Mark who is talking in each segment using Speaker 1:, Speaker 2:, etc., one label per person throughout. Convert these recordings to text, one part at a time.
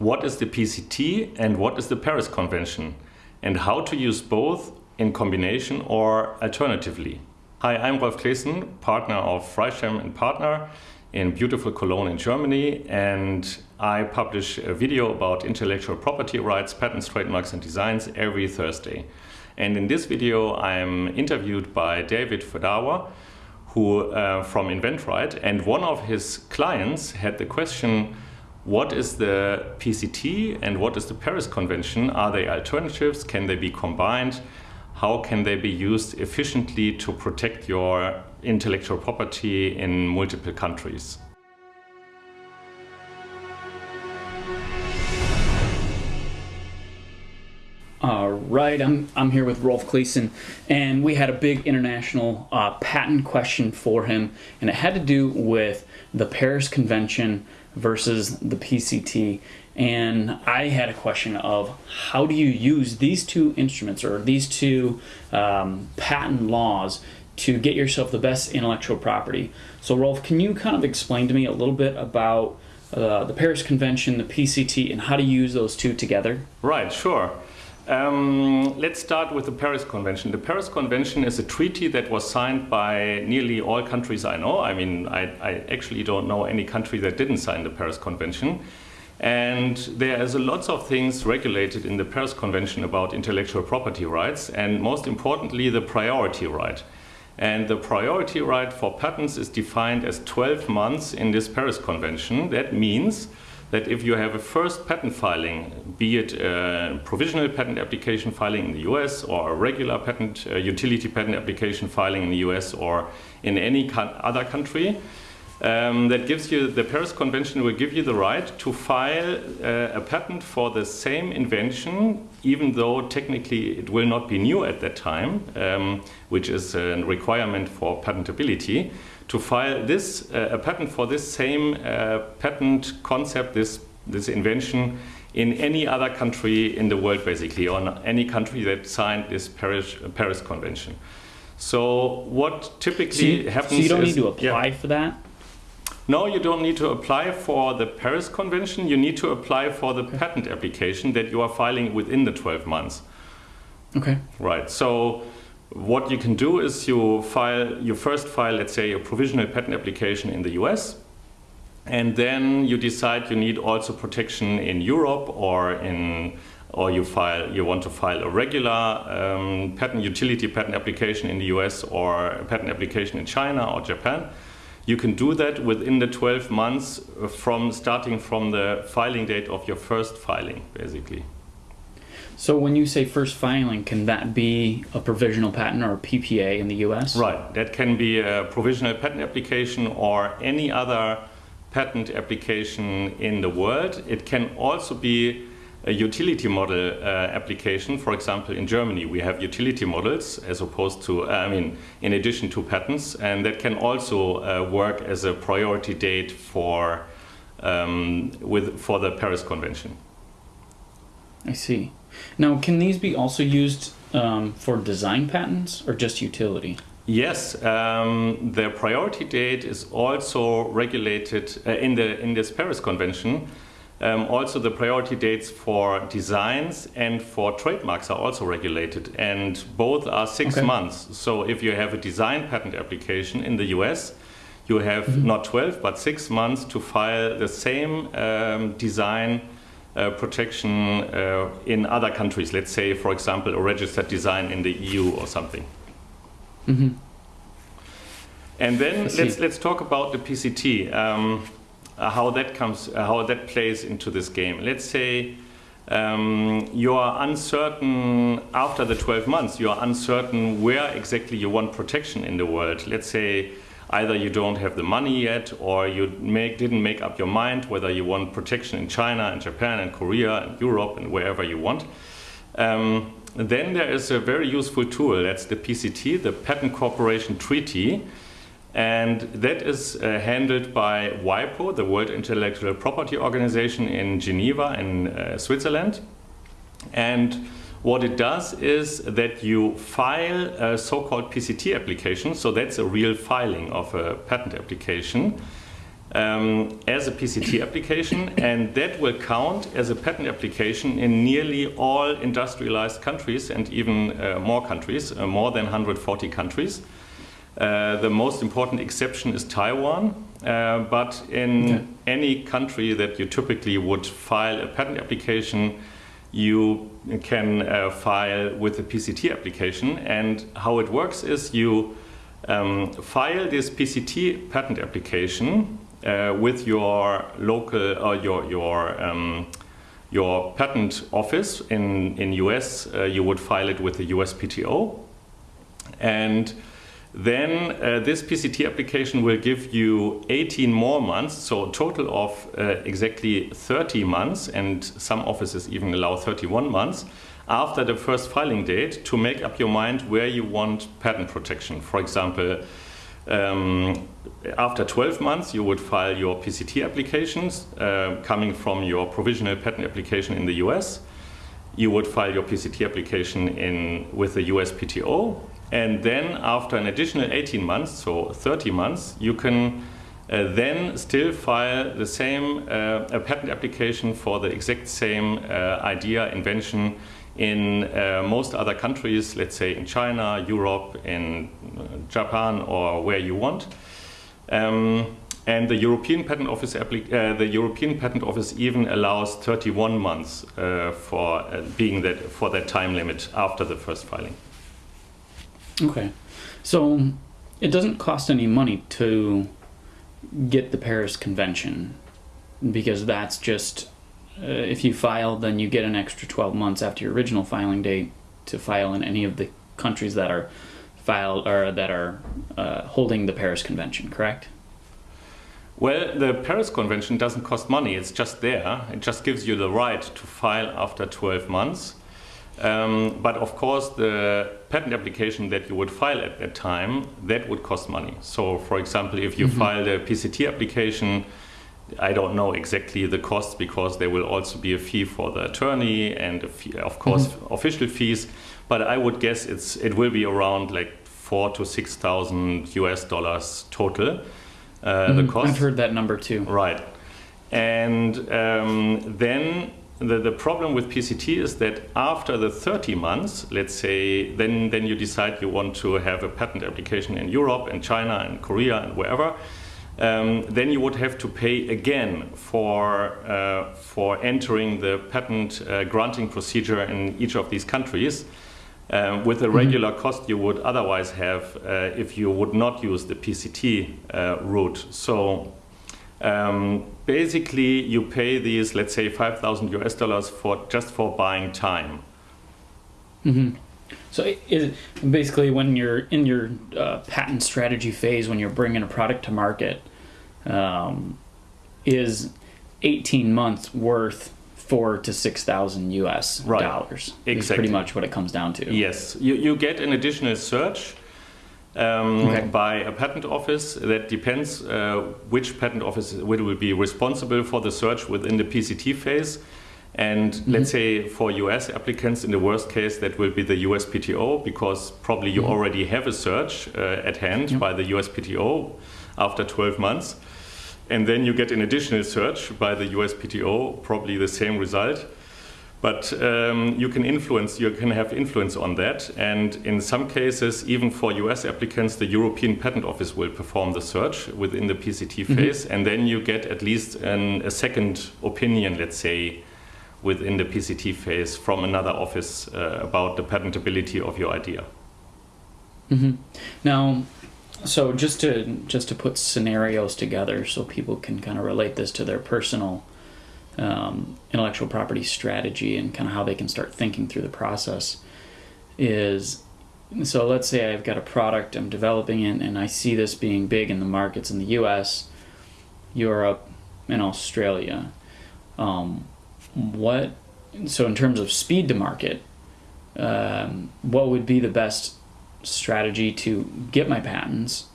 Speaker 1: what is the PCT and what is the Paris Convention, and how to use both in combination or alternatively. Hi, I'm Rolf Claessen, partner of Freischem and Partner in beautiful Cologne in Germany, and I publish a video about intellectual property rights, patents, trademarks and designs every Thursday. And in this video, I'm interviewed by David Fodawa, who uh, from InventRight, and one of his clients had the question, what is the PCT and what is the Paris Convention? Are they alternatives? Can they be combined? How can they be used efficiently to protect your intellectual property in multiple countries?
Speaker 2: All right, I'm, I'm here with Rolf Claessen, and we had a big international uh, patent question for him, and it had to do with the Paris Convention versus the PCT. And I had a question of how do you use these two instruments or these two um, patent laws to get yourself the best intellectual property? So, Rolf, can you kind of explain to me a little bit about uh, the Paris Convention, the PCT, and how to use those two together?
Speaker 1: Right, sure. Um, let's start with the Paris Convention. The Paris Convention is a treaty that was signed by nearly all countries I know. I mean, I, I, actually don't know any country that didn't sign the Paris Convention. And there is lots of things regulated in the Paris Convention about intellectual property rights, and most importantly, the priority right. And the priority right for patents is defined as 12 months in this Paris Convention. That means that if you have a first patent filing, be it a provisional patent application filing in the US or a regular patent, uh, utility patent application filing in the US or in any other country, um, that gives you, the Paris Convention will give you the right to file uh, a patent for the same invention, even though technically it will not be new at that time, um, which is a requirement for patentability to file this uh, a patent for this same uh, patent concept, this this invention in any other country in the world, basically, or any country that signed this Paris Paris Convention. So what typically so
Speaker 2: you,
Speaker 1: happens?
Speaker 2: So you don't need to apply yeah. for that.
Speaker 1: No, you don't need to apply for the Paris Convention. You need to apply for the patent application that you are filing within the 12 months.
Speaker 2: Okay.
Speaker 1: Right. So what you can do is you file, you first file, let's say, a provisional patent application in the US, and then you decide you need also protection in Europe or in or you file you want to file a regular um, patent utility patent application in the US or a patent application in China or Japan. You can do that within the 12 months uh, from starting from the filing date of your first filing, basically.
Speaker 2: So when you say first filing, can that be a provisional patent or a PPA in the US?
Speaker 1: Right, that can be a provisional patent application or any other patent application in the world. It can also be a utility model uh, application. For example, in Germany, we have utility models as opposed to, uh, I mean, in addition to patents, and that can also uh, work as a priority date for, um, with, for the Paris Convention.
Speaker 2: I see. Now, can these be also used um, for design patents or just utility?
Speaker 1: Yes, um, the priority date is also regulated uh, in the in this Paris Convention. Um, also, the priority dates for designs and for trademarks are also regulated, and both are six okay. months. So, if you have a design patent application in the US, you have mm -hmm. not 12 but six months to file the same um, design uh, protection uh, in other countries. Let's say, for example, a registered design in the EU or something.
Speaker 2: Mm -hmm.
Speaker 1: And then let's let's talk about the PCT, um, how that comes, uh, how that plays into this game. Let's say um, you are uncertain after the 12 months. You are uncertain where exactly you want protection in the world. Let's say either you don't have the money yet or you make, didn't make up your mind whether you want protection in China and Japan and Korea and Europe and wherever you want. Um, then there is a very useful tool, that's the PCT, the Patent Cooperation Treaty. And that is uh, handled by WIPO, the World Intellectual Property Organization in Geneva in uh, Switzerland. And what it does is that you file a so-called PCT application, so that's a real filing of a patent application. um, as a PCT application, and that will count as a patent application in nearly all industrialized countries and even uh, more countries, uh, more than 140 countries. Uh, the most important exception is Taiwan, uh, but in okay. any country that you typically would file a patent application, you can uh, file with a PCT application. And how it works is you um, file this PCT patent application uh, with your local or your your um, your patent office in in US. Uh, you would file it with the USPTO, and then uh, this PCT application will give you 18 more months, so a total of uh, exactly 30 months, and some offices even allow 31 months after the first filing date to make up your mind where you want patent protection. For example, um, after 12 months, you would file your PCT applications uh, coming from your provisional patent application in the US. You would file your PCT application in, with the USPTO and then after an additional 18 months, so 30 months, you can uh, then still file the same uh, a patent application for the exact same uh, idea, invention in uh, most other countries, let's say in China, Europe, in uh, Japan, or where you want. Um, and the European Patent Office uh, the European Patent Office even allows 31 months for being that for that time limit after the first filing.
Speaker 2: Okay. So it doesn't cost any money to get the Paris Convention because that's just uh, if you file, then you get an extra 12 months after your original filing date to file in any of the countries that are filed or that are uh, holding the Paris Convention, correct?
Speaker 1: Well, the Paris Convention doesn't cost money, it's just there. It just gives you the right to file after 12 months. Um, but of course, the patent application that you would file at that time, that would cost money. So for example, if you mm -hmm. file the PCT application, I don't know exactly the cost because there will also be a fee for the attorney and fee, of course mm -hmm. official fees. But I would guess it's it will be around like four to six thousand US dollars total. Uh, mm
Speaker 2: -hmm. The cost. I've heard that number too.
Speaker 1: Right, and um, then the, the problem with PCT is that after the 30 months, let's say, then, then you decide you want to have a patent application in Europe and China and Korea and wherever, um, then you would have to pay again for, uh, for entering the patent uh, granting procedure in each of these countries. Um, with the mm-hmm. regular cost you would otherwise have uh, if you would not use the PCT uh, route. So um, basically, you pay these, let's say, 5,000 US dollars for just for buying time.
Speaker 2: Mm-hmm. So, is basically when you're in your uh, patent strategy phase, when you're bringing a product to market, um, is 18 months worth four to six thousand US right. dollars. Exactly. Is pretty much what it comes down to.
Speaker 1: Yes, you you get an additional search um, okay. by a patent office. That depends uh, which patent office will be responsible for the search within the PCT phase. And mm -hmm. let's say for US applicants, in the worst case, that will be the USPTO because probably you mm -hmm. already have a search uh, at hand by the USPTO after 12 months. And then you get an additional search by the USPTO, probably the same result. But um, you can influence, you can have influence on that. And in some cases, even for US applicants, the European Patent Office will perform the search within the PCT phase. Mm -hmm. And then you get at least an, a second opinion, let's say, within the PCT phase from another office uh, about the patentability of your idea.
Speaker 2: Mm -hmm. Now, so just to just to put scenarios together so people can kind of relate this to their personal um, intellectual property strategy and kind of how they can start thinking through the process is so let's say I've got a product I'm developing it and I see this being big in the markets in the US, Europe, and Australia. Um, what so in terms of speed to market, um, what would be the best strategy to get my patents?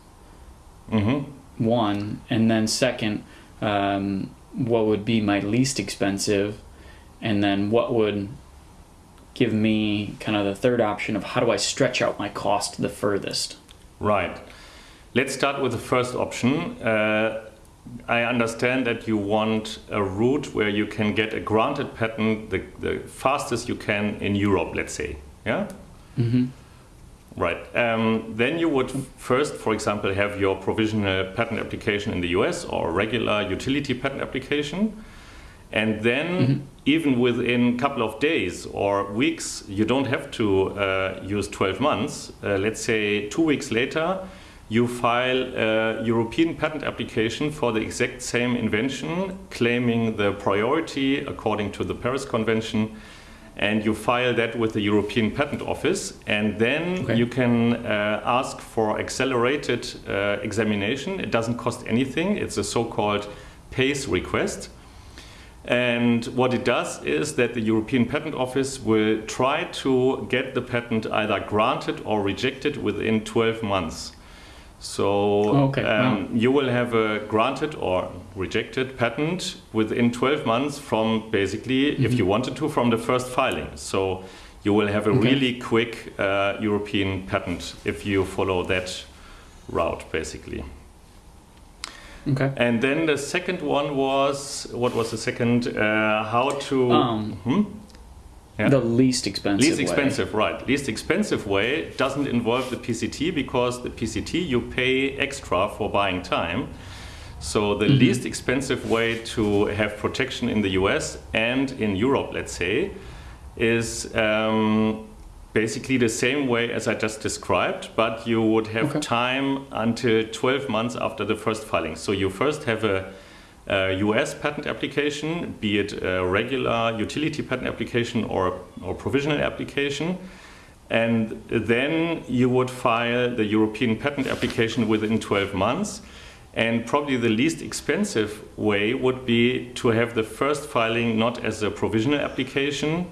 Speaker 2: Mm-hmm. One, and then second, um, what would be my least expensive, and then what would give me kind of the third option of how do I stretch out my cost the furthest.
Speaker 1: Right. Let's start with the first option. Uh, I understand that you want a route where you can get a granted patent the, the fastest you can in Europe, let's say. Yeah?
Speaker 2: Mm-hmm.
Speaker 1: Right. Um, then you would first, for example, have your provisional patent application in the US or regular utility patent application. And then,
Speaker 2: Mhm.
Speaker 1: even within a couple of days or weeks, you don't have to uh, use 12 months. Uh, let's say two weeks later, you file a European patent application for the exact same invention, claiming the priority according to the Paris Convention. And you file that with the European Patent Office, and then
Speaker 2: Okay.
Speaker 1: you can uh, ask for accelerated uh, examination. It doesn't cost anything. It's a so-called PACE request. And what it does is that the European Patent Office will try to get the patent either granted or rejected within 12 months. So
Speaker 2: Okay,
Speaker 1: um, you will have a granted or rejected patent within 12 months from basically, if
Speaker 2: Mhm.
Speaker 1: you wanted to, from the first filing. So you will have a
Speaker 2: Okay.
Speaker 1: really quick uh, European patent if you follow that route, basically.
Speaker 2: Okay.
Speaker 1: And then the second one was what was the second? Uh, how to
Speaker 2: Um,
Speaker 1: Hmm? Yeah.
Speaker 2: The least expensive.
Speaker 1: least
Speaker 2: way.
Speaker 1: expensive, right? Least expensive way doesn't involve the PCT because the PCT you pay extra for buying time. So the
Speaker 2: Mhm.
Speaker 1: least expensive way to have protection in the US and in Europe, let's say, is um, basically the same way as I just described, but you would have
Speaker 2: Okay.
Speaker 1: time until 12 months after the first filing. So you first have a US patent application, be it a regular utility patent application or, or provisional application. And then you would file the European patent application within 12 months. And probably the least expensive way would be to have the first filing not as a provisional application,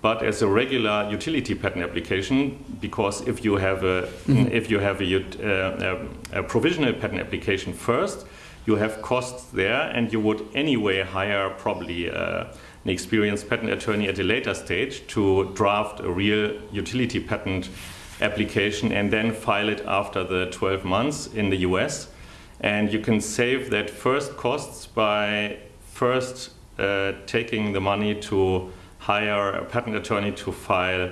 Speaker 1: but as a regular utility patent application. Because if you have a
Speaker 2: Mhm.
Speaker 1: if you have a, uh, a, a provisional patent application first, you have costs there, and you would anyway hire probably uh, an experienced patent attorney at a later stage to draft a real utility patent application and then file it after the 12 months in the US. And you can save that first costs by first uh, taking the money to hire a patent attorney to file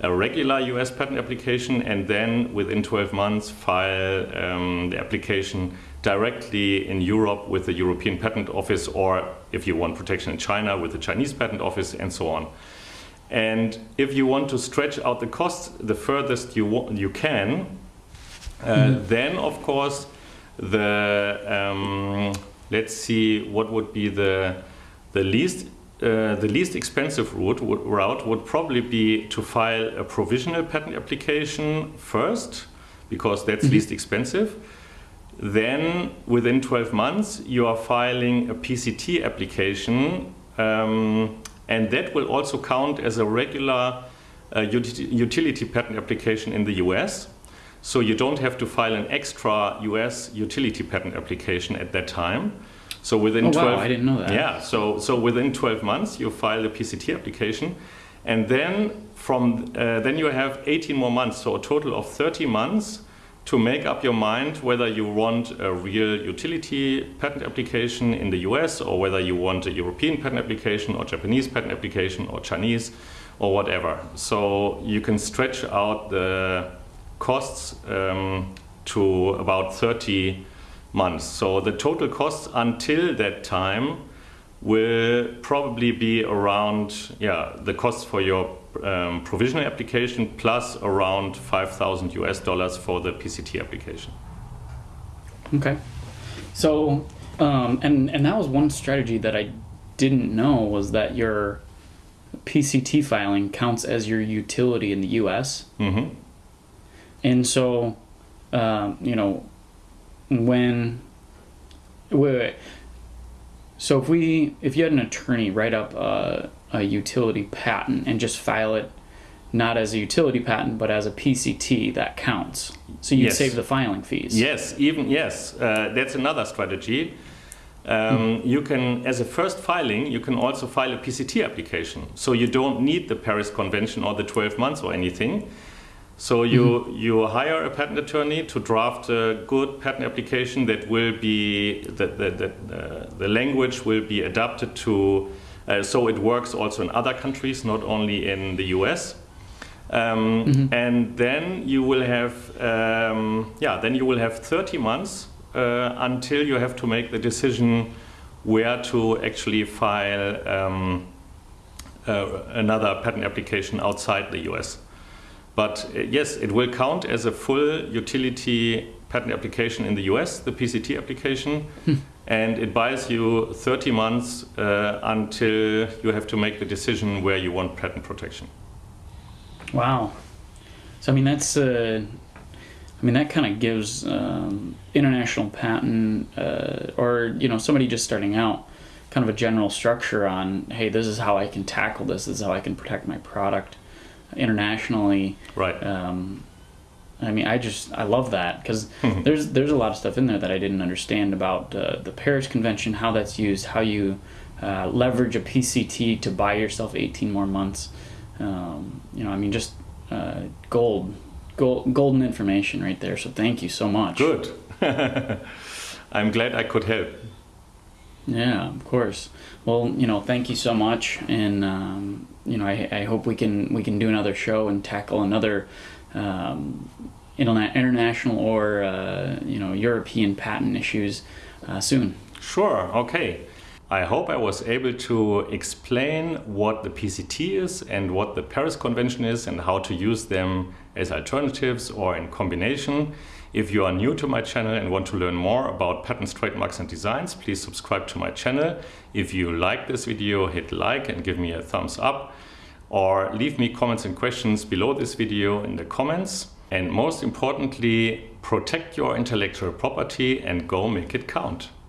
Speaker 1: a regular US patent application and then within 12 months file um, the application directly in Europe with the European Patent Office or if you want protection in China with the Chinese Patent Office and so on. And if you want to stretch out the costs the furthest you, you can, uh,
Speaker 2: Mhm.
Speaker 1: then of course the um, let's see what would be the the least uh, the least expensive route would, route would probably be to file a provisional patent application first because that's
Speaker 2: Mhm.
Speaker 1: least expensive. Then within 12 months you are filing a PCT application um, and that will also count as a regular uh, utility patent application in the US. So you don't have to file an extra US utility patent application at that time. So within
Speaker 2: Oh
Speaker 1: 12
Speaker 2: wow, I didn't know that.
Speaker 1: yeah, so so within 12 months you file a PCT application, and then from uh, then you have 18 more months, so a total of 30 months to make up your mind whether you want a real utility patent application in the US or whether you want a European patent application or Japanese patent application or Chinese or whatever. So you can stretch out the costs um, to about 30 months. So the total costs until that time will probably be around, yeah, the costs for your um, provisional application plus around 5,000 US dollars for the PCT application.
Speaker 2: Okay. So, um, and and that was one strategy that I didn't know was that your PCT filing counts as your utility in the U.S.
Speaker 1: hmm
Speaker 2: And so, um, you know, when wait, wait. So if we if you had an attorney write up a, a utility patent and just file it not as a utility patent but as a PCT, that counts. So you'd
Speaker 1: Yes.
Speaker 2: save the filing fees.
Speaker 1: Yes, even yes, uh, that's another strategy. Um, You can, as a first filing, you can also file a PCT application. So you don't need the Paris Convention or the 12 months or anything. So you you hire a patent attorney to draft a good patent application that will be that the the, uh, the language will be adapted to uh, so it works also in other countries, not only in the US. Um, And then you will have um, yeah then you will have 30 months uh, until you have to make the decision where to actually file um, uh, another patent application outside the US. But uh, yes, it will count as a full utility patent application in the US, the PCT application, and it buys you 30 months uh, until you have to make the decision where you want patent protection.
Speaker 2: Wow. So I mean that's uh, I mean that kind of gives um, international patent uh, or you know somebody just starting out kind of a general structure on hey this is how I can tackle this this is how I can protect my product internationally.
Speaker 1: Right.
Speaker 2: Um, I mean I just I love that because there's there's a lot of stuff in there that I didn't understand about uh, the Paris Convention how that's used how you uh, leverage a PCT to buy yourself 18 more months. Um, you know, I mean, just uh, gold, gold, golden information right there. So thank you so much.
Speaker 1: Good. I'm glad I could help.
Speaker 2: Yeah, of course. Well, you know, thank you so much, and um, you know, I, I hope we can we can do another show and tackle another um, interna- international or uh, you know European patent issues uh, soon.
Speaker 1: Sure, okay. I hope I was able to explain what the PCT is and what the Paris Convention is and how to use them as alternatives or in combination. If you are new to my channel and want to learn more about patents, trademarks and designs, please subscribe to my channel. If you like this video, hit like and give me a thumbs up or leave me comments and questions below this video in the comments. And most importantly, protect your intellectual property and go make it count.